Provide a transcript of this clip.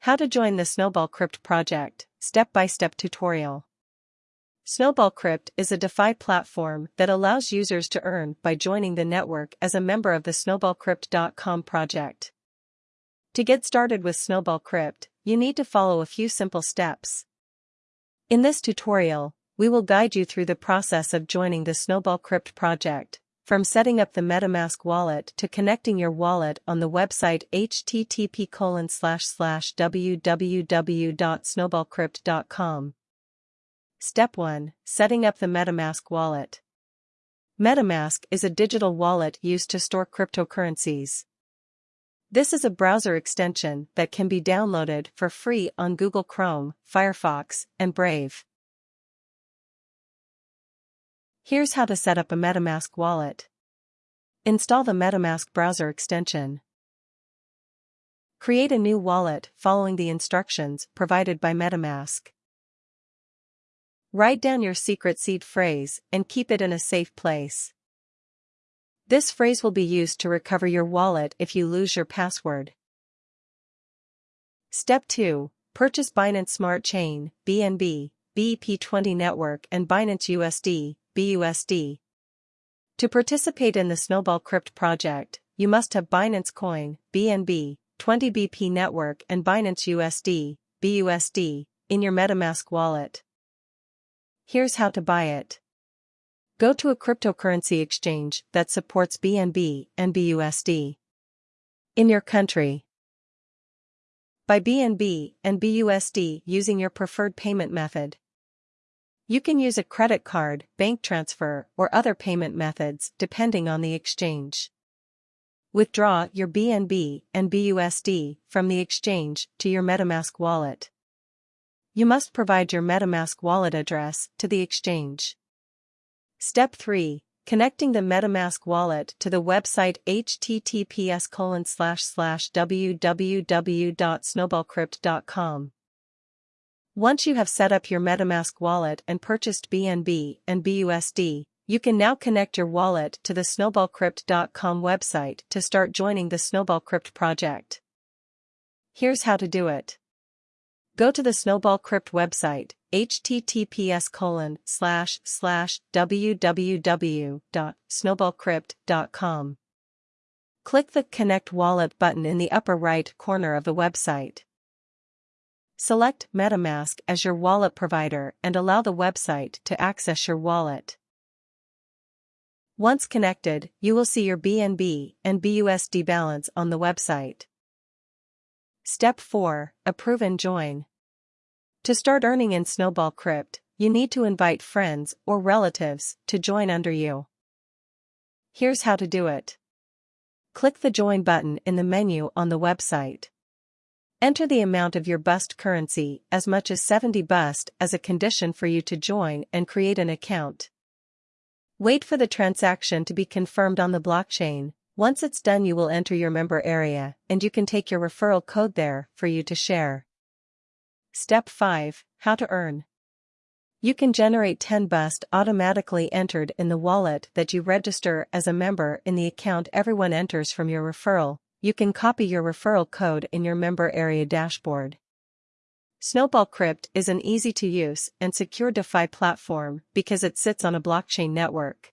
How to join the Snowball Crypt project, step-by-step tutorial. Snowball Crypt is a DeFi platform that allows users to earn by joining the network as a member of the snowballcrypt.com project. To get started with Snowball Crypt, you need to follow a few simple steps. In this tutorial, we will guide you through the process of joining the Snowball Crypt project, from setting up the MetaMask wallet to connecting your wallet on the website http www.snowballcrypt.com. Step 1 Setting up the MetaMask wallet. MetaMask is a digital wallet used to store cryptocurrencies. This is a browser extension that can be downloaded for free on Google Chrome, Firefox, and Brave. Here's how to set up a MetaMask wallet. Install the MetaMask browser extension. Create a new wallet following the instructions provided by MetaMask. Write down your secret seed phrase and keep it in a safe place. This phrase will be used to recover your wallet if you lose your password. Step 2. Purchase Binance Smart Chain, BNB, BEP20 Network and Binance USD, BUSD. To participate in the Snowball Crypt project, you must have Binance Coin, BNB, 20BP Network and Binance USD, BUSD, in your MetaMask wallet. Here's how to buy it. Go to a cryptocurrency exchange that supports BNB and BUSD. In your country. Buy BNB and BUSD using your preferred payment method. You can use a credit card, bank transfer, or other payment methods depending on the exchange. Withdraw your BNB and BUSD from the exchange to your MetaMask wallet. You must provide your MetaMask wallet address to the exchange. Step 3. Connecting the MetaMask wallet to the website https www.snowballcrypt.com. Once you have set up your MetaMask wallet and purchased BNB and BUSD, you can now connect your wallet to the snowballcrypt.com website to start joining the Snowball Crypt project. Here's how to do it. Go to the Snowball Crypt website, https colon slash slash www.snowballcrypt.com. Click the Connect Wallet button in the upper right corner of the website. Select MetaMask as your wallet provider and allow the website to access your wallet. Once connected, you will see your BNB and BUSD balance on the website. Step 4 Approve and join. To start earning in Snowball Crypt, you need to invite friends or relatives to join under you. Here's how to do it. Click the Join button in the menu on the website. Enter the amount of your bust currency, as much as 70 bust, as a condition for you to join and create an account. Wait for the transaction to be confirmed on the blockchain. Once it's done, you will enter your member area, and you can take your referral code there for you to share. Step 5 How to earn. You can generate 10 bust automatically entered in the wallet that you register as a member in the account everyone enters from your referral, you can copy your referral code in your member area dashboard. Snowball Crypt is an easy-to-use and secure DeFi platform because it sits on a blockchain network.